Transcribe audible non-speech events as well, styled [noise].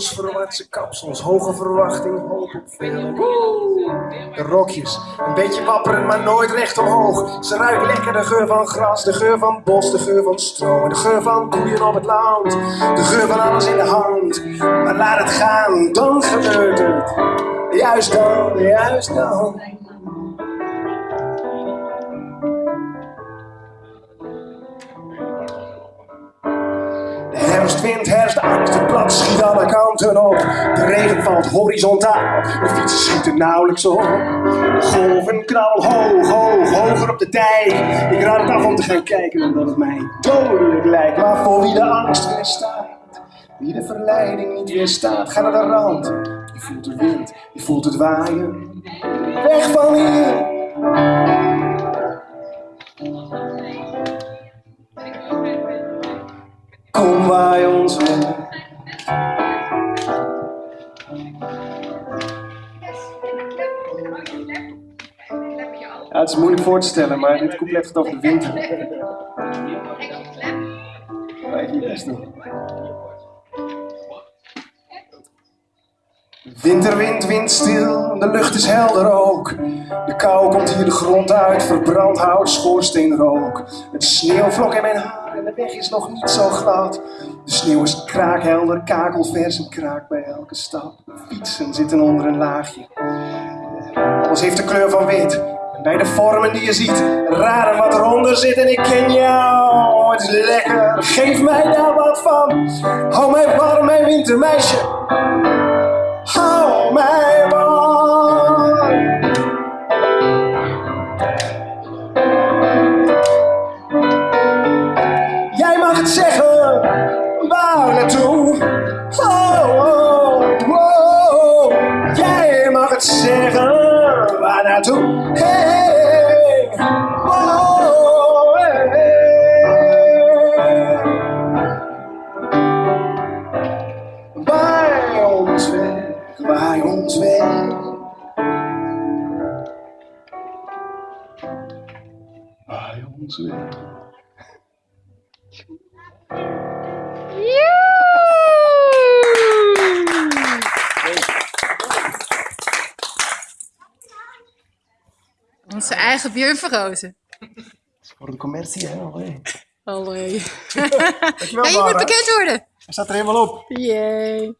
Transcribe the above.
verwaartse kapsels, hoge verwachting, hoop op veel. De rokjes, een beetje wapperend, maar nooit recht omhoog. Ze ruikt lekker de geur van gras, de geur van bos, de geur van stro. De geur van koeien op het land, de geur van alles in de hand. Maar laat het gaan, dan gebeurt het. Juist dan, juist dan. Herfstwind herfst blad schiet alle kanten op. De regen valt horizontaal, de fietsen schieten nauwelijks op. De golven knal hoog, hoog, hoger op de dijk. Ik raad het af om te gaan kijken omdat het mij dodelijk lijkt. Maar voor wie de angst weerstaat, wie de verleiding niet weerstaat, ga naar de rand. Je voelt de wind, je voelt het waaien. Weg van hier! Kom waai ons Ja, het is moeilijk voor te stellen, maar dit couplet gaat over de winter. Winterwind, windstil, de lucht is helder ook. De kou komt hier de grond uit, verbrand hout, schoorsteenrook. Het sneeuwvlok in mijn haar en de weg is nog niet zo glad. De sneeuw is kraakhelder, kakelvers en kraakt bij elke stap. Fietsen zitten onder een laagje. Alles heeft de kleur van wit. En bij de vormen die je ziet, raden wat eronder zit. En ik ken jou, het is lekker, geef mij daar wat van. Hou mij warm, mijn wintermeisje. Hou mij waar naartoe? Hey, oh, hey, hey. Waai ons weg, waai ons weg. Waai ons weg. Onze eigen Björn Verrozen. Voor de commercie, hè? Allee. Allee. [laughs] Dankjewel, Ja, je moet bekend worden. Hij staat er helemaal op. Yay.